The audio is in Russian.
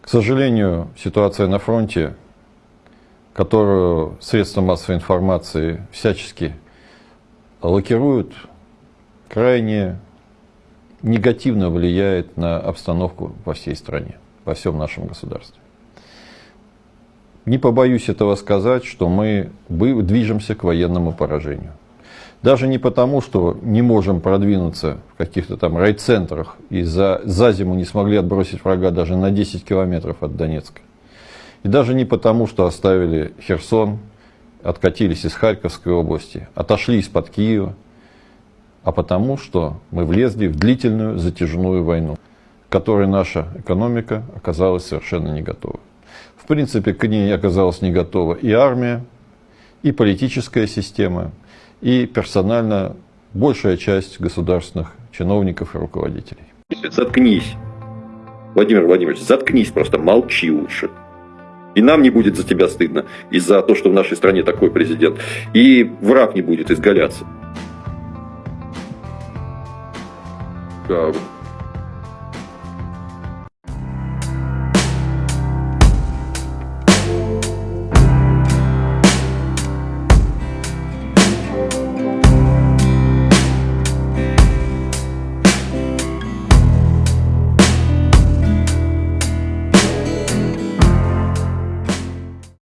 К сожалению, ситуация на фронте, которую средства массовой информации всячески лакируют, крайне негативно влияет на обстановку во всей стране, во всем нашем государстве. Не побоюсь этого сказать, что мы движемся к военному поражению. Даже не потому, что не можем продвинуться в каких-то там райцентрах и за, за зиму не смогли отбросить врага даже на 10 километров от Донецка. И даже не потому, что оставили Херсон, откатились из Харьковской области, отошли из-под Киева, а потому, что мы влезли в длительную затяжную войну, которой наша экономика оказалась совершенно не готова. В принципе, к ней оказалась не готова и армия, и политическая система – и персонально большая часть государственных чиновников и руководителей. Заткнись. Владимир Владимирович, заткнись просто, молчи лучше. И нам не будет за тебя стыдно, из-за того, что в нашей стране такой президент. И враг не будет изгаляться.